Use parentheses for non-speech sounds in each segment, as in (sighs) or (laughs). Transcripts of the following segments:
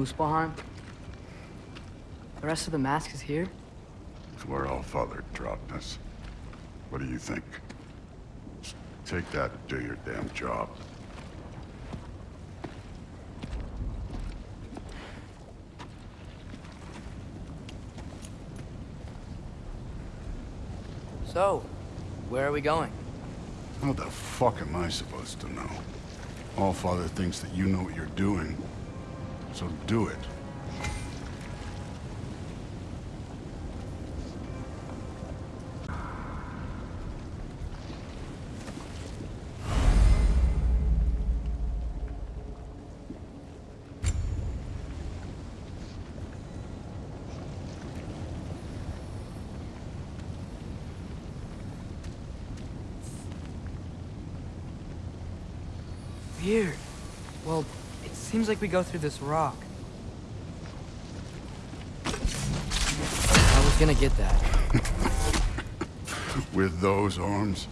Muspelheim? The rest of the mask is here? It's where All Father dropped us. What do you think? Just take that and do your damn job. So, where are we going? How the fuck am I supposed to know? All Father thinks that you know what you're doing. So do it. Weird. Well, it we go through this rock. I was gonna get that. (laughs) With those arms?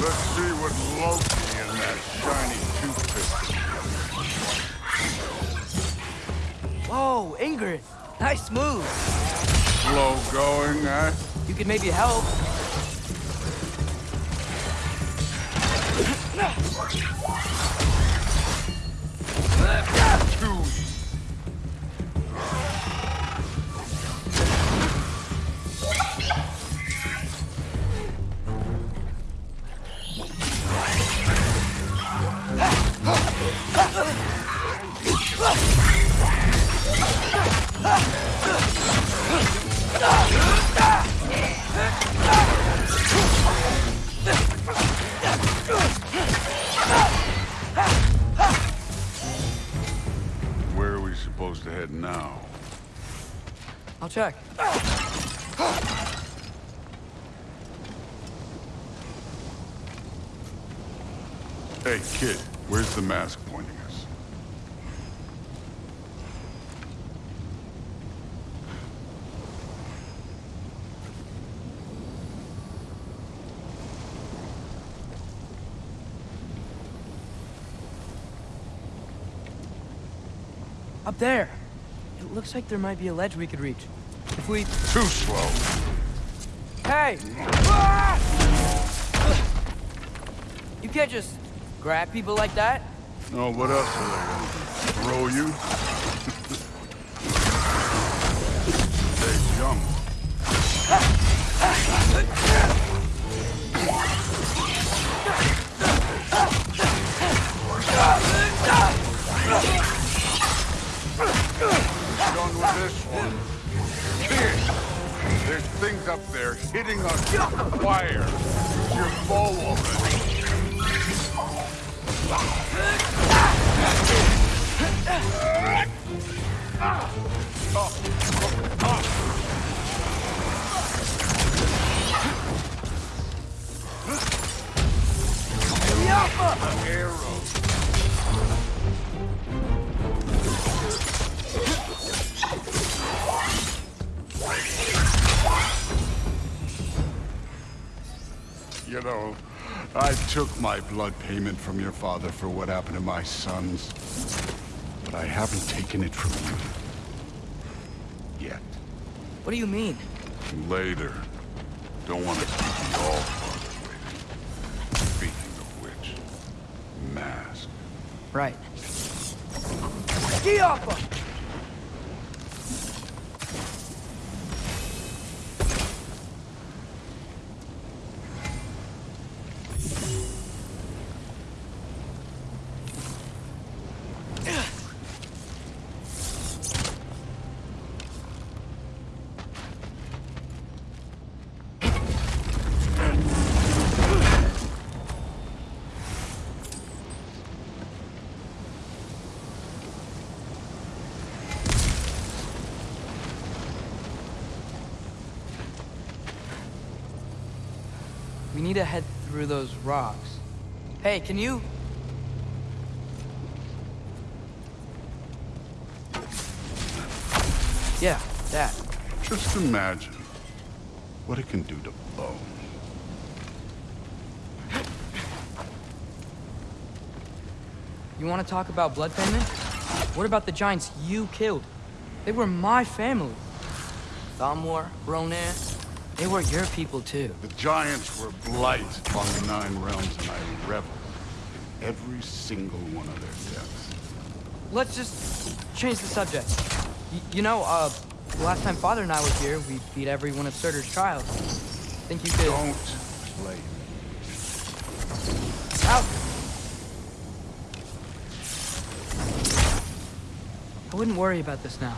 Let's see what Loki and that shiny toothpick Whoa, Ingrid! Nice move! Slow going, eh? You could maybe help. Two. Up there. It looks like there might be a ledge we could reach. If we... Too slow. Hey! Ah! You can't just grab people like that. Oh, what else are they gonna throw you? (laughs) hey, jump. With (laughs) this one. There's things up there hitting us with fire. Use your bow already. Arrows. You know, I took my blood payment from your father for what happened to my sons. But I haven't taken it from you. Yet. What do you mean? Later. Don't want to keep you all father waiting. Speaking of which, mask. Right. Ski off him! We need to head through those rocks. Hey, can you... Yeah, that. Just imagine what it can do to bone. You want to talk about blood payment? What about the giants you killed? They were my family. Thamur, Ronan, they were your people too. The giants were blight on the Nine Realms, and I reveled every single one of their deaths. Let's just change the subject. Y you know, uh, the last time Father and I were here, we beat every one of Surtur's trials. Think you could... Don't play me. Out! I wouldn't worry about this now.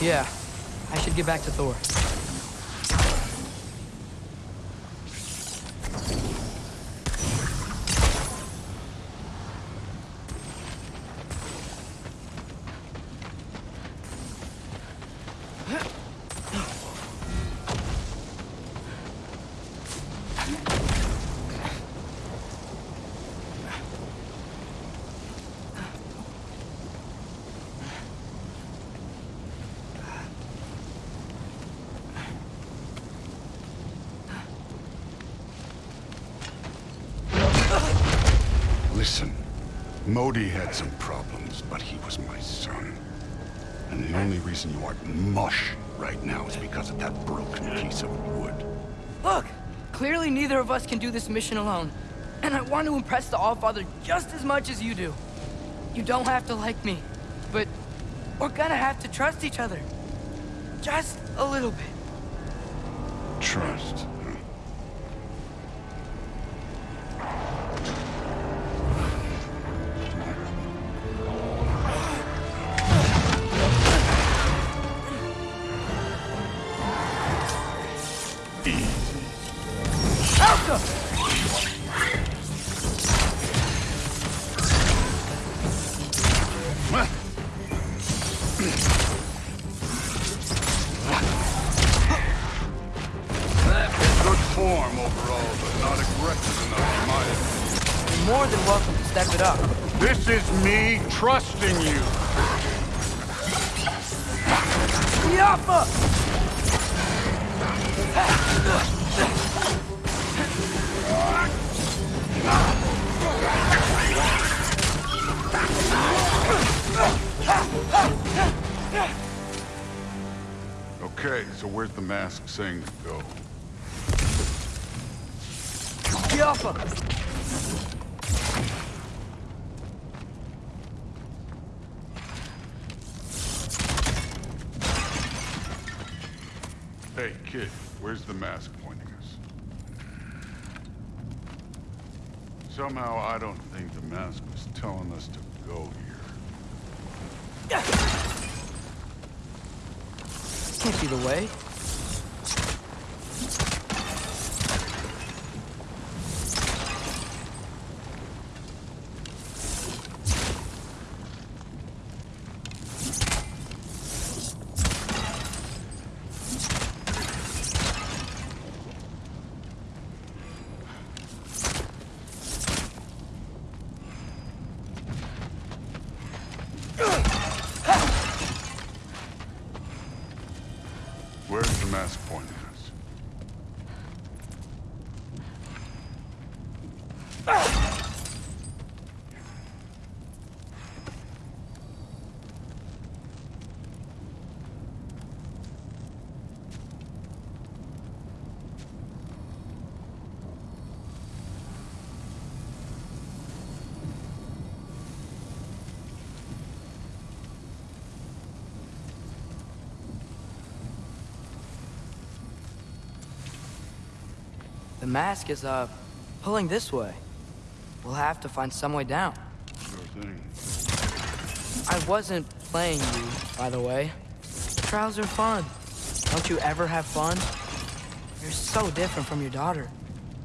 Yeah, I should get back to Thor. Modi had some problems, but he was my son. And the only reason you aren't mush right now is because of that broken piece of wood. Look! Clearly neither of us can do this mission alone. And I want to impress the Allfather just as much as you do. You don't have to like me, but we're gonna have to trust each other. Just a little bit. Trust. Hey, kid, where's the mask pointing us? Somehow I don't think the mask was telling us to go here. Can't be the way. Where's the mask pointing us? The mask is, uh, pulling this way. We'll have to find some way down. I wasn't playing you, by the way. Trials are fun. Don't you ever have fun? You're so different from your daughter.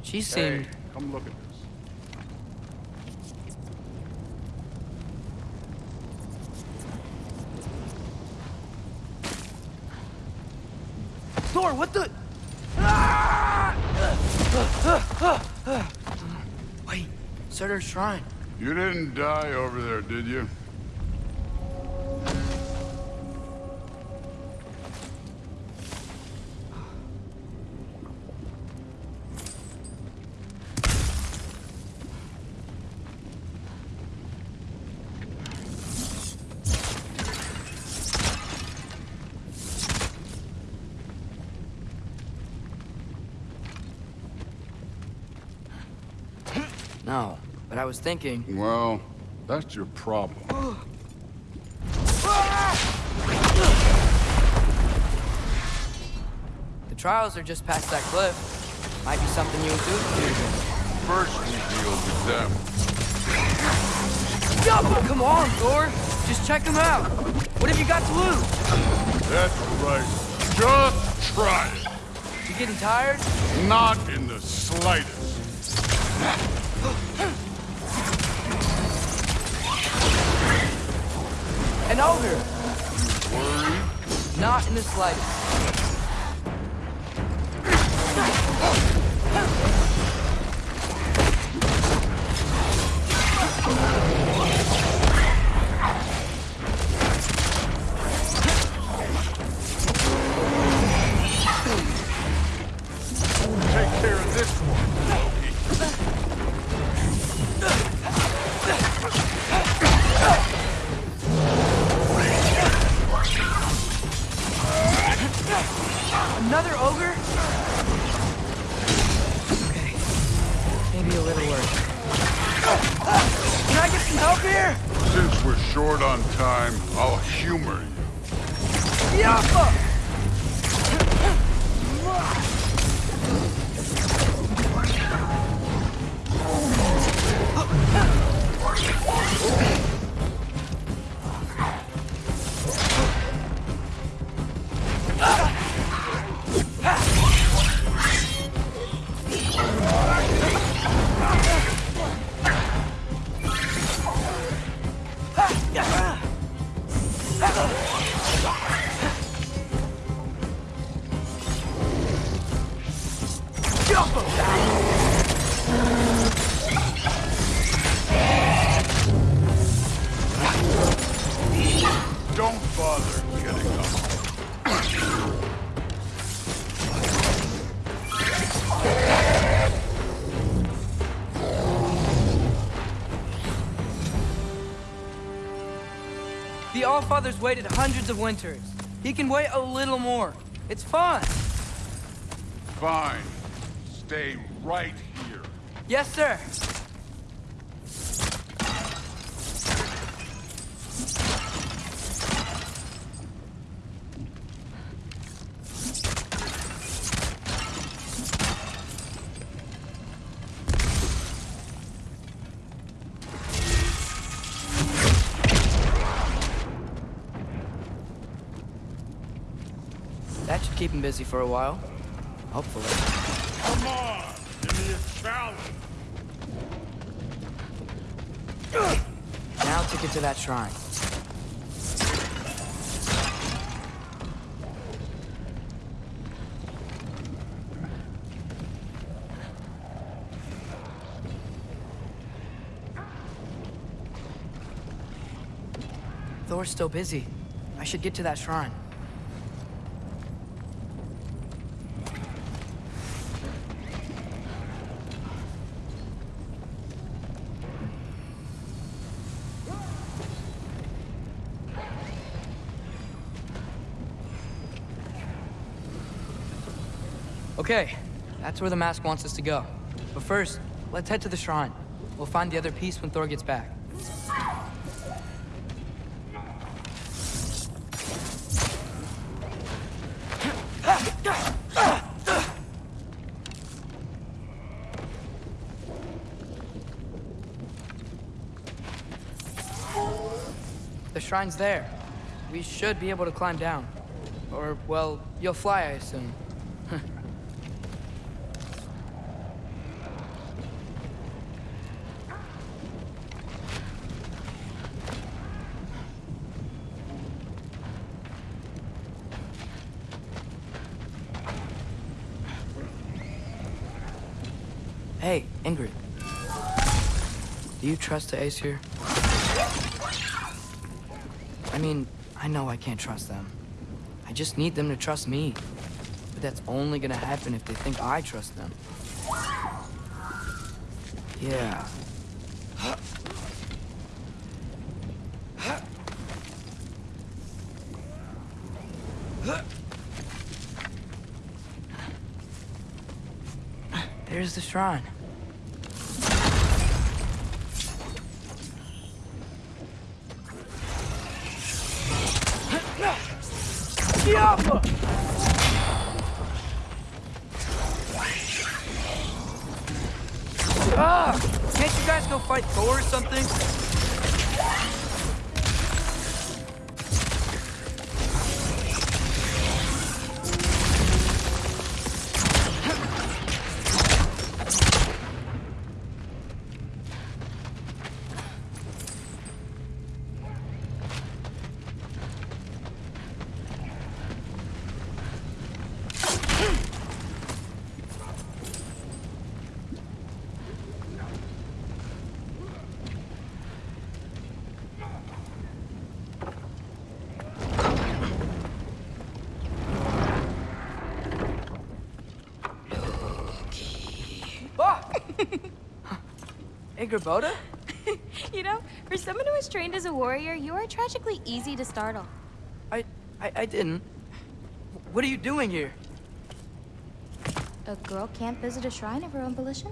She seemed... Hey, come look at this. Thor, what the... Ah! Wait, Surtur's shrine. You didn't die over there, did you? No, but I was thinking... Well, that's your problem. The trials are just past that cliff. Might be something you can do. First we deal with them. Come on, Thor. Just check them out. What have you got to lose? That's right. Just try it. You getting tired? Not in the slightest. An ogre. Not in the slightest. Maybe a little worse. Can I get some help here? Since we're short on time, I'll humor you. Yappa! Don't The Allfather's waited hundreds of winters. He can wait a little more. It's fun. Fine. Stay right here. Yes, sir. Keep him busy for a while. Hopefully. Come on! Give me a challenge! Now to get to that shrine. Thor's still busy. I should get to that shrine. Okay, that's where the mask wants us to go. But first, let's head to the shrine. We'll find the other piece when Thor gets back. The shrine's there. We should be able to climb down. Or, well, you'll fly, I assume. Hey, Ingrid. Do you trust the Aesir? I mean, I know I can't trust them. I just need them to trust me. But that's only gonna happen if they think I trust them. Yeah. There's the shrine. Fight Thor or something? Ingrid (laughs) you know, for someone who was trained as a warrior, you are tragically easy to startle. I, I, I didn't. What are you doing here? A girl can't visit a shrine of her own volition?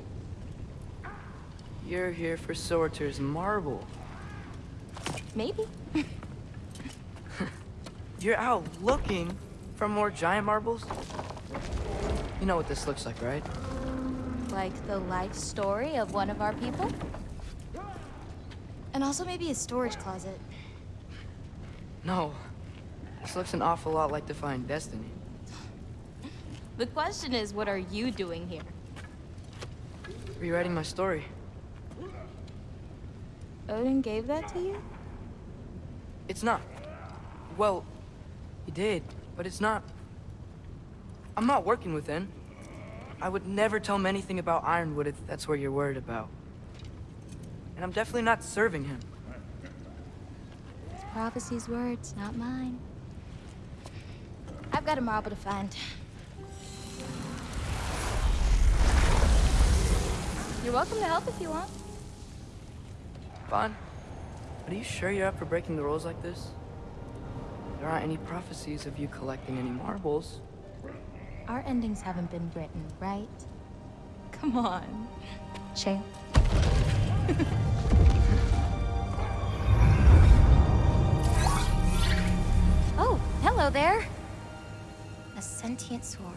You're here for Surtur's marble. Maybe. (laughs) You're out looking for more giant marbles? You know what this looks like, right? Like the life story of one of our people? And also maybe a storage closet. No. This looks an awful lot like Defying Destiny. The question is, what are you doing here? Rewriting my story. Odin gave that to you? It's not. Well, he did, but it's not. I'm not working with him. I would never tell him anything about Ironwood if that's what you're worried about. And I'm definitely not serving him. It's prophecy's words, not mine. I've got a marble to find. You're welcome to help if you want. But are you sure you're up for breaking the rules like this? There aren't any prophecies of you collecting any marbles. Our endings haven't been written, right? Come on, champ. oh, hello there. A sentient sword.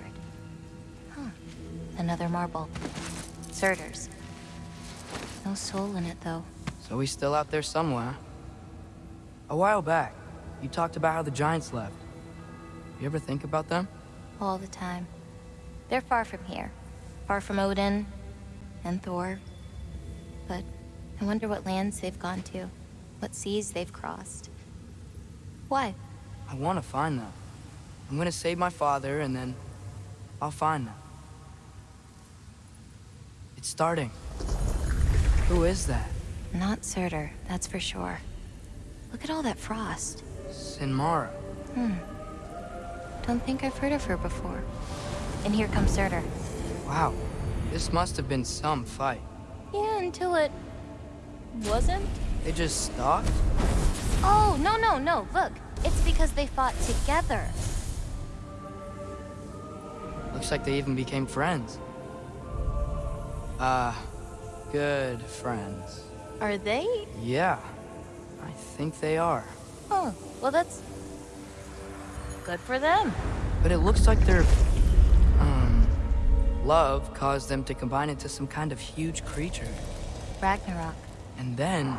Huh. Another marble. Surtur's. No soul in it, though. So he's still out there somewhere. A while back, you talked about how the Giants left. You ever think about them? All the time. They're far from here, far from Odin and Thor. But I wonder what lands they've gone to, what seas they've crossed. Why? I want to find them. I'm gonna save my father, and then I'll find them. It's starting. Who is that? Not Surtur, that's for sure. Look at all that frost. Sinmara. Hmm. I don't think I've heard of her before. And here comes Surtur. Wow. This must have been some fight. Yeah, until it... wasn't? They just stopped? Oh, no, no, no, look. It's because they fought together. Looks like they even became friends. Ah, good friends. Are they? Yeah, I think they are. Oh, well that's... good for them. But it looks like their, um, love caused them to combine into some kind of huge creature. Ragnarok. And then,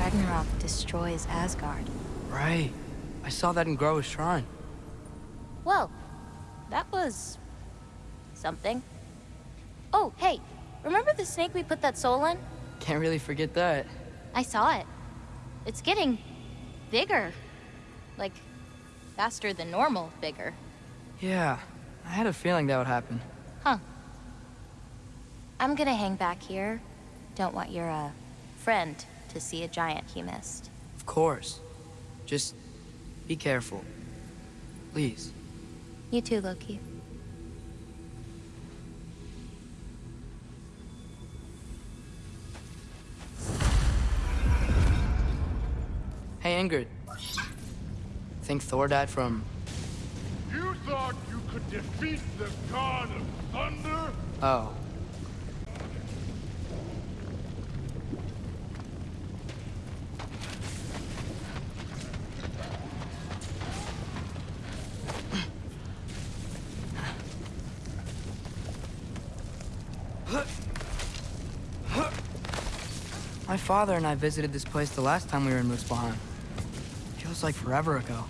Ragnarok destroys Asgard. right, I saw that in Groa's shrine. Well, that was... something. Oh, hey, remember the snake we put that soul in? Can't really forget that. I saw it. It's getting... bigger. Like, faster than normal bigger. Yeah, I had a feeling that would happen. Huh. I'm gonna hang back here. Don't want your, uh, friend to see a giant he missed. Of course. Just be careful. Please. You too, Loki. Hey, Ingrid. Think Thor died from... You thought you could defeat the god of thunder? Oh. My father and I visited this place the last time we were in. Feels like forever ago.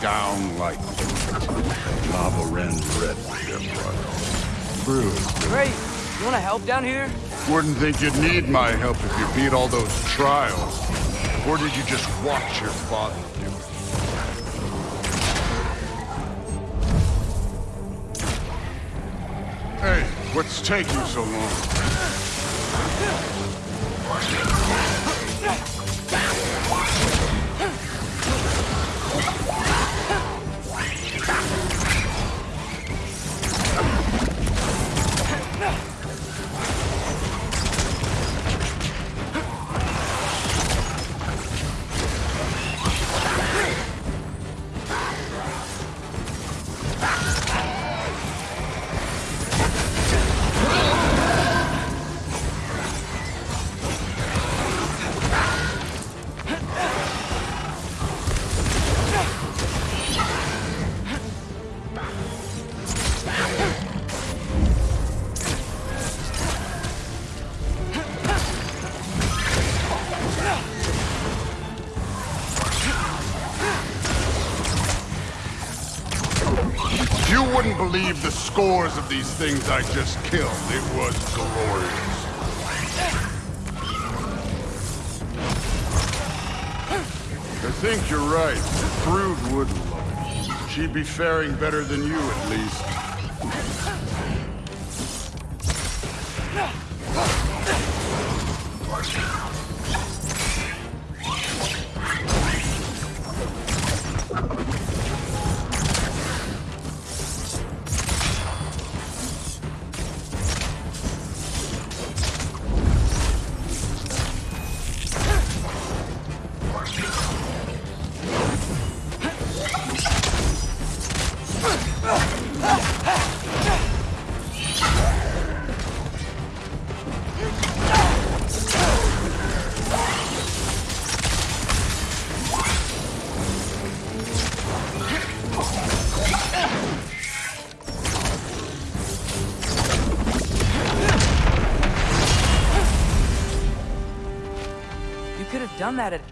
Down like lava ran red their Great. You want to help down here? Wouldn't think you'd need my help if you beat all those trials. Or did you just watch your father do it? Hey, what's taking so long? You wouldn't believe the scores of these things I just killed. It was glorious. I think you're right. Thrud would love it. She'd be faring better than you, at least.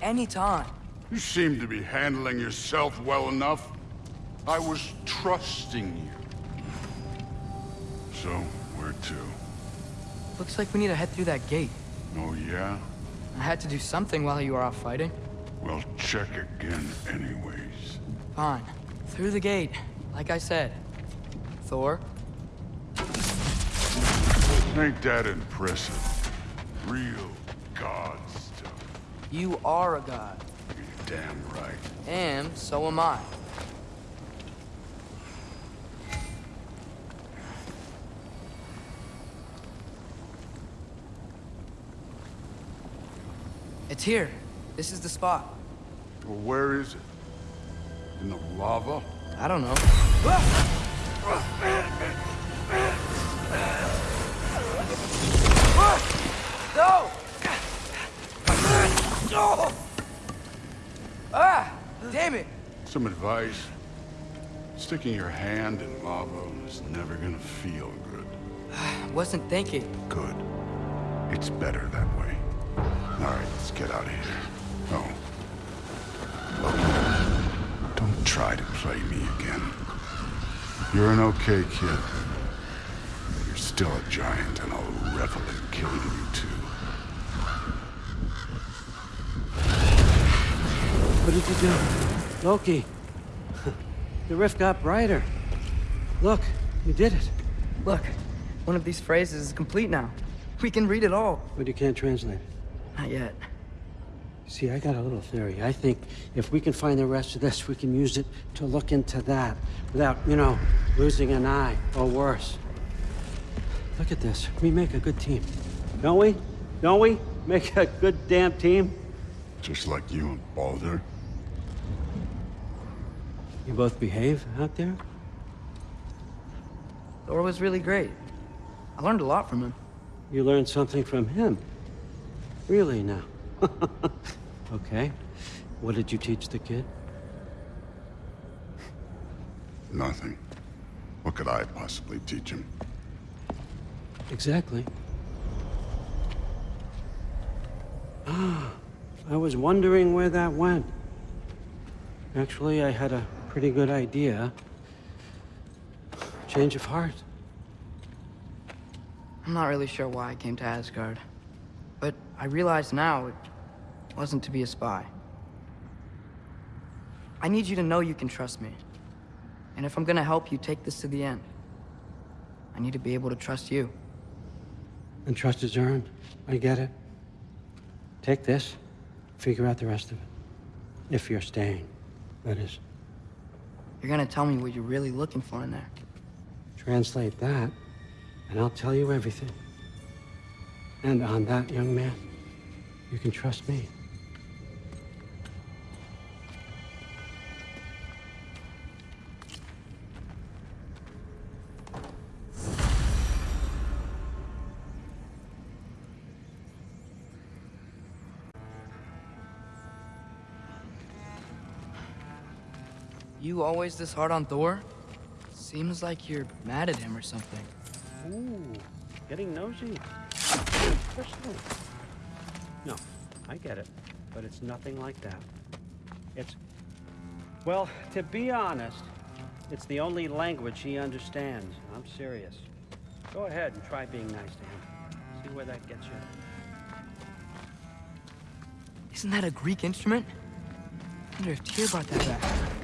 Any time. You seem to be handling yourself well enough. I was trusting you. So, where to? Looks like we need to head through that gate. Oh, yeah? I had to do something while you were off fighting. Well, check again anyways. Fine. Through the gate, like I said. Thor? Ain't that impressive? Real god stuff. You are a god. You're damn right. And so am I. It's here. This is the spot. Well, where is it? In the lava? I don't know. Ah! No! No! Ah! Damn it! Some advice. Sticking your hand in lava is never gonna feel good. I (sighs) Wasn't thinking. Good. It's better that way. All right, let's get out of here. Oh. Look, don't try to play me again. You're an okay kid. But you're still a giant, and I'll revel in killing you too. What did you do? Loki. (laughs) The rift got brighter. Look, you did it. Look, one of these phrases is complete now. We can read it all. But you can't translate it. Not yet. See, I got a little theory. I think if we can find the rest of this, we can use it to look into that without, you know, losing an eye or worse. Look at this. We make a good team. Don't we? Don't we? Make a good damn team? Just like you and Baldur. You both behave out there? Thor was really great. I learned a lot from him. You learned something from him. Really now? (laughs) okay. What did you teach the kid? Nothing. What could I possibly teach him? Exactly. Ah, I was wondering where that went. Actually, I had a pretty good idea. Change of heart. I'm not really sure why I came to Asgard. But I realize now it wasn't to be a spy. I need you to know you can trust me. And if I'm gonna help you take this to the end, I need to be able to trust you. And trust is earned. I get it. Take this, figure out the rest of it. If you're staying, that is. You're gonna tell me what you're really looking for in there. Translate that, and I'll tell you everything. And on that, young man, you can trust me. You always this hard on Thor? Seems like you're mad at him or something. Ooh, getting nosy. Personal. No, I get it, but it's nothing like that. It's, well, to be honest, it's the only language he understands. I'm serious. Go ahead and try being nice to him. See where that gets you. Isn't that a Greek instrument? I wonder if Tyr brought that back.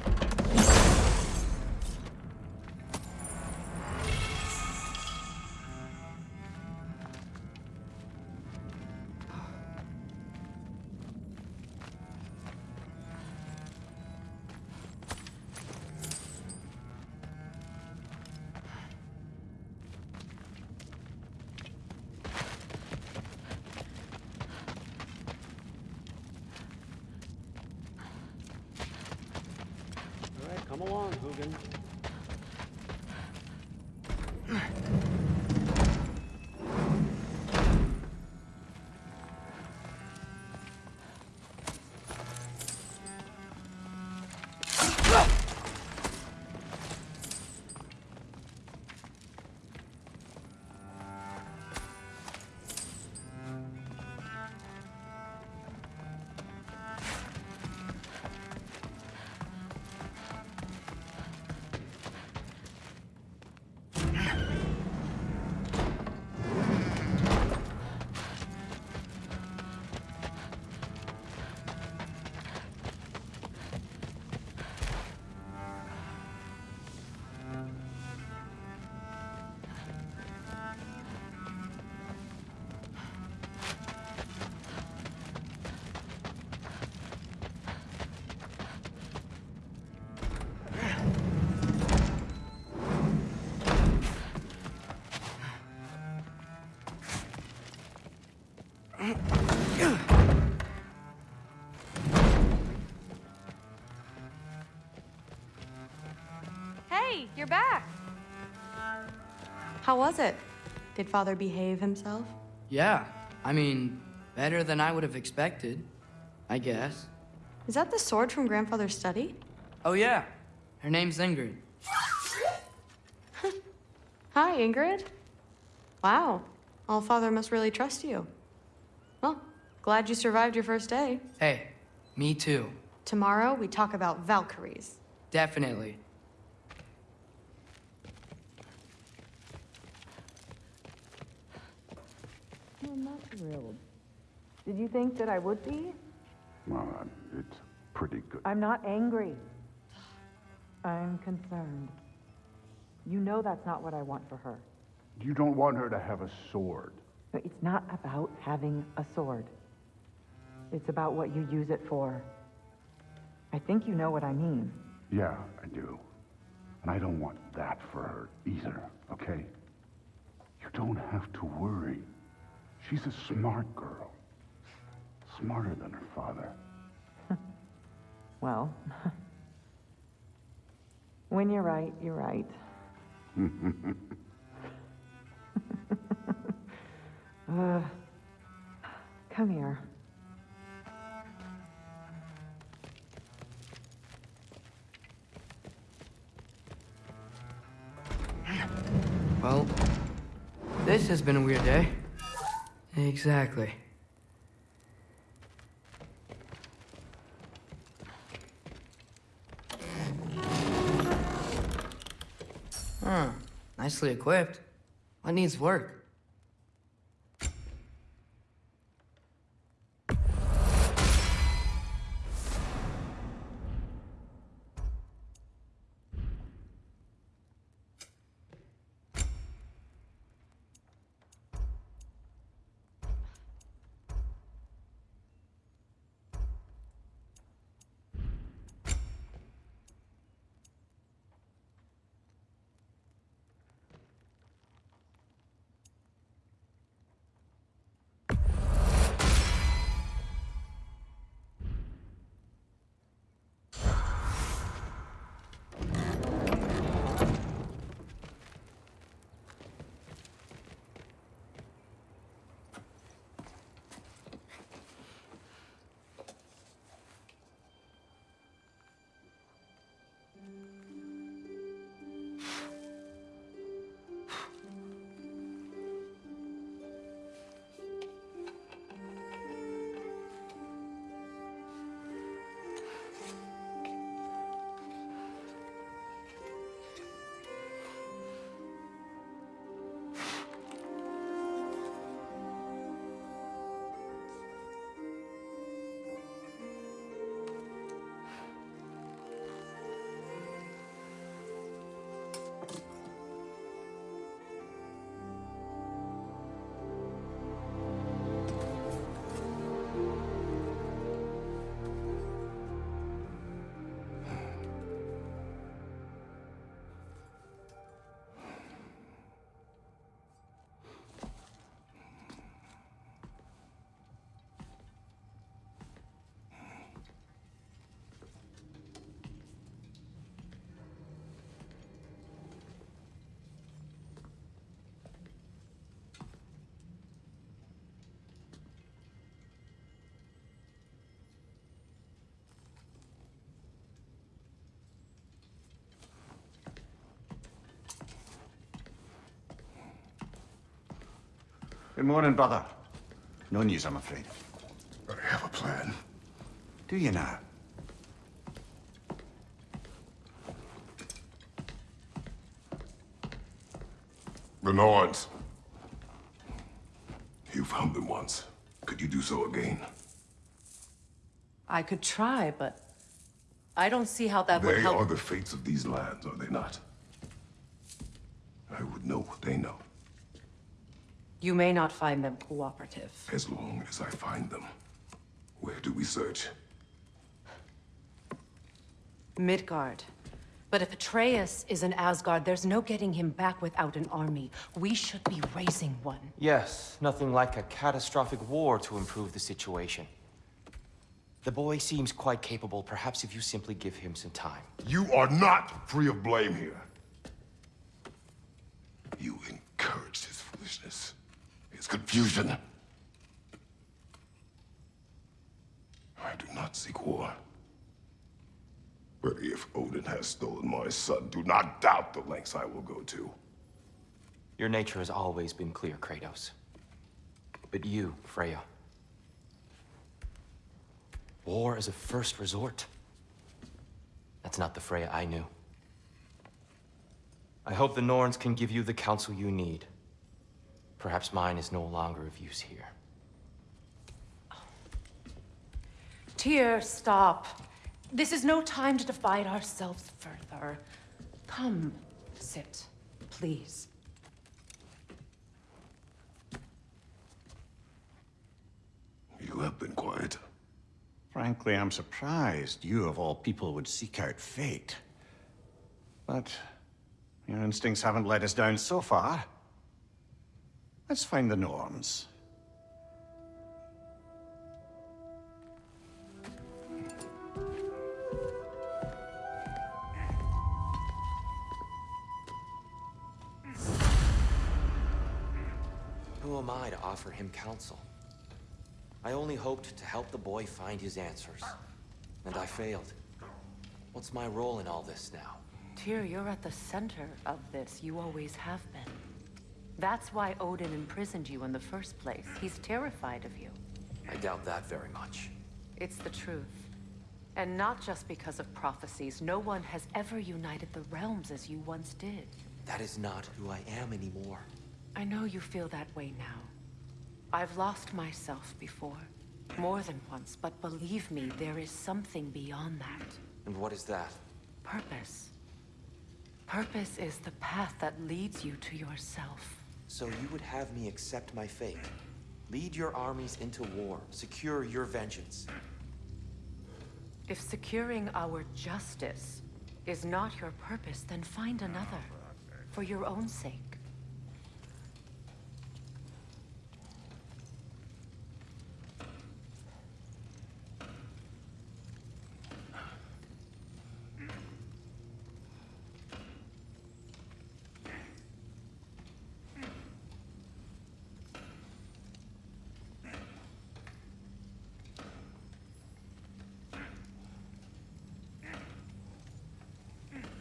Hey, you're back. How was it? Did father behave himself? Yeah, I mean, better than I would have expected, I guess. Is that the sword from grandfather's study? Oh, yeah. Her name's Ingrid. (laughs) Hi, Ingrid. Wow, all father must really trust you. Well, glad you survived your first day. Hey, me too. Tomorrow we talk about Valkyries. Definitely. I'm not thrilled. Did you think that I would be? Well, uh, it's pretty good. I'm not angry. I'm concerned. You know that's not what I want for her. You don't want her to have a sword. No, it's not about having a sword. It's about what you use it for. I think you know what I mean. Yeah, I do. And I don't want that for her either, okay? You don't have to worry. She's a smart girl. Smarter than her father. (laughs) Well, (laughs) when you're right, you're right. (laughs) uh, come here. Well, this has been a weird day. Exactly. Huh. Nicely equipped. What needs work? Good morning, brother. No news, I'm afraid. I have a plan. Do you now? The Norns. You found them once. Could you do so again? I could try, but I don't see how that would help. They help. are the fates of these lands, are they not? I would know what they know, You may not find them cooperative. as long as I find them. Where do we search? Midgard. But if Atreus is in Asgard, there's no getting him back without an army. We should be raising one. Yes, nothing like a catastrophic war to improve the situation. The boy seems quite capable. Perhaps if you simply give him some time. You are not free of blame here. You encouraged his foolishness, his confusion. I do not seek war. But if Odin has stolen my son, do not doubt the lengths I will go to. Your nature has always been clear, Kratos. But you, Freya. War is a first resort. That's not the Freya I knew. I hope the Norns can give you the counsel you need. Perhaps mine is no longer of use here. Tyr, stop. This is no time to divide ourselves further. Come, sit, please. You have been quiet. Frankly, I'm surprised you, of all people, would seek out fate. But your instincts haven't let us down so far. Let's find the Norns. Who am I to offer him counsel? I only hoped to help the boy find his answers. And I failed. What's my role in all this now? Tyr, you're at the center of this. You always have been. That's why Odin imprisoned you in the first place. He's terrified of you. I doubt that very much. It's the truth. And not just because of prophecies. No one has ever united the realms as you once did. That is not who I am anymore. I know you feel that way now. I've lost myself before. More than once, but believe me, there is something beyond that. And what is that? Purpose. Purpose is the path that leads you to yourself. So you would have me accept my fate? Lead your armies into war, secure your vengeance. If securing our justice is not your purpose, then find another. For your own sake.